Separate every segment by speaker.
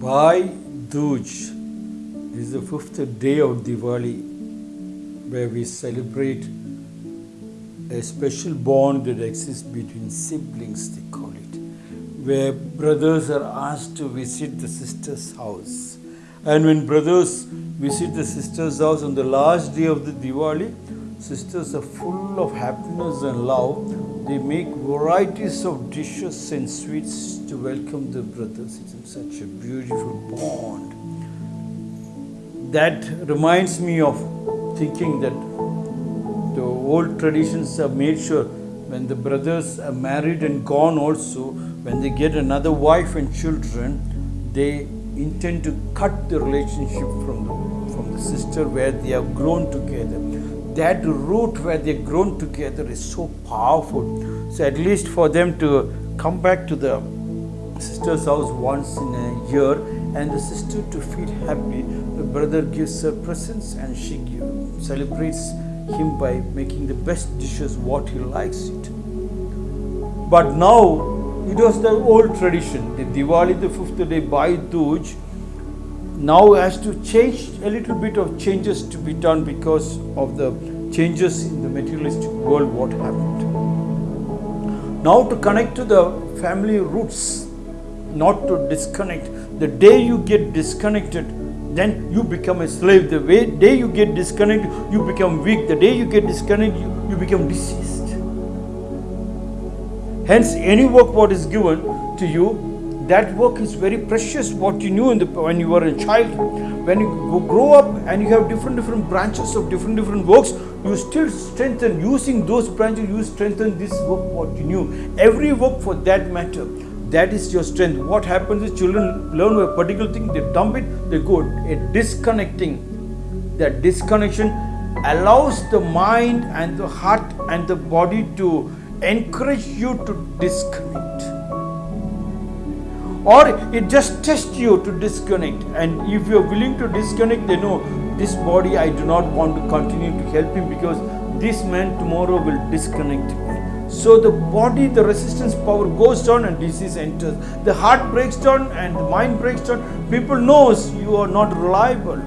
Speaker 1: Bhai Dooj is the fifth day of Diwali where we celebrate a special bond that exists between siblings, they call it, where brothers are asked to visit the sister's house. And when brothers visit the sister's house on the last day of the Diwali, sisters are full of happiness and love. They make varieties of dishes and sweets to welcome the brothers. It's such a beautiful bond. That reminds me of thinking that the old traditions have made sure when the brothers are married and gone also, when they get another wife and children, they intend to cut the relationship from the, from the sister where they have grown together. That root where they grown together is so powerful. So at least for them to come back to the sister's house once in a year and the sister to feel happy, the brother gives her presents and she celebrates him by making the best dishes what he likes it. But now it was the old tradition. The Diwali, the fifth day, Bhai Dooj, now has to change a little bit of changes to be done because of the changes in the materialistic world what happened. Now to connect to the family roots, not to disconnect. The day you get disconnected, then you become a slave. The way, day you get disconnected, you become weak. The day you get disconnected, you, you become diseased. Hence, any work what is given to you, that work is very precious. What you knew in the, when you were a child, when you grow up and you have different different branches of different different works, you still strengthen using those branches. You strengthen this work what you knew. Every work for that matter, that is your strength. What happens is children learn a particular thing, they dump it, they go. A disconnecting, that disconnection allows the mind and the heart and the body to encourage you to disconnect or it just tests you to disconnect. And if you're willing to disconnect they know this body i do not want to continue to help him because this man tomorrow will disconnect me. So the body the resistance power goes down and disease enters. The heart breaks down and the mind breaks down. People knows you are not reliable.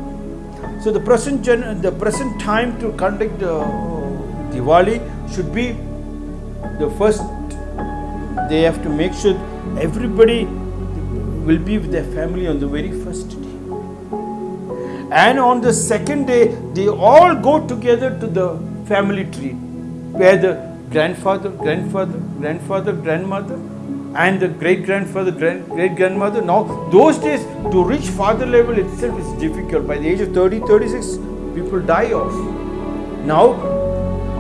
Speaker 1: So the present gen- the present time to conduct uh, diwali should be the first. They have to make sure everybody will be with their family on the very first day. And on the second day they all go together to the family tree where the grandfather grandfather grandfather grandmother and the great grandfather grand, great grandmother now those days to reach father level itself is difficult. By the age of 30 36 people die off. Now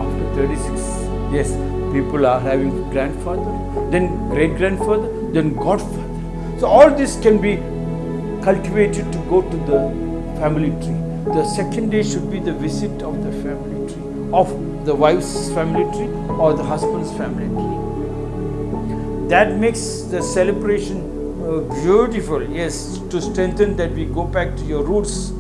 Speaker 1: after 36 yes people are having grandfather, then great grandfather, then godfather. So all this can be cultivated to go to the family tree. The second day should be the visit of the family tree, of the wife's family tree or the husband's family tree. That makes the celebration uh, beautiful. Yes, to strengthen that we go back to your roots.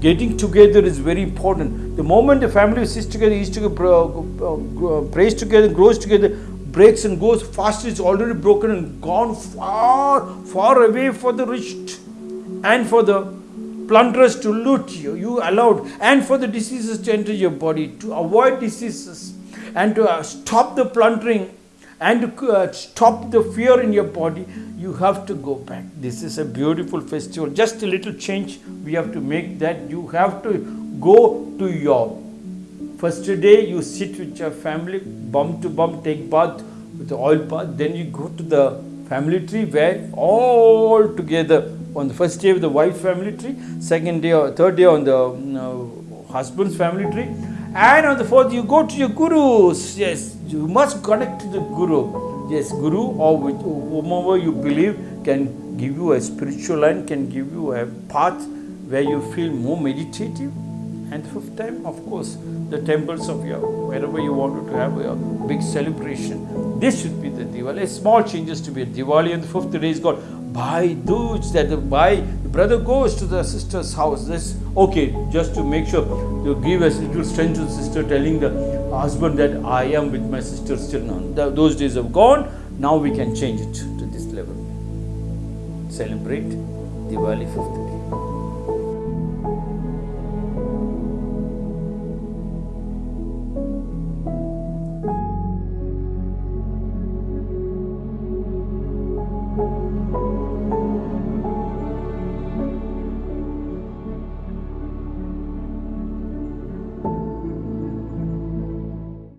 Speaker 1: Getting together is very important. The moment the family sits together, eats together, uh, prays together, grows together, breaks and goes fast, it's already broken and gone far, far away for the rich and for the plunderers to loot you. You allowed, and for the diseases to enter your body, to avoid diseases and to uh, stop the plundering and to uh, stop the fear in your body, you have to go back. This is a beautiful festival. Just a little change we have to make that you have to go to your first day you sit with your family, bum to bum, take bath with the oil bath. Then you go to the family tree where all together on the first day of the wife family tree, second day or third day on the husband's family tree, and on the fourth you go to your gurus. Yes, you must connect to the guru. Yes, guru or whomever you believe can give you a spiritual line, can give you a path where you feel more meditative. And the fifth time, of course, the temples of your wherever you wanted to have a big celebration. This should be the Diwali. Small changes to be a Diwali, and the fifth day is called Bhai Dooj. That the Bhai, the brother goes to the sister's house. This okay, just to make sure to give a little strength to the sister, telling the husband that I am with my sister still now. those days have gone. Now we can change it to this level. Celebrate Diwali fifth day.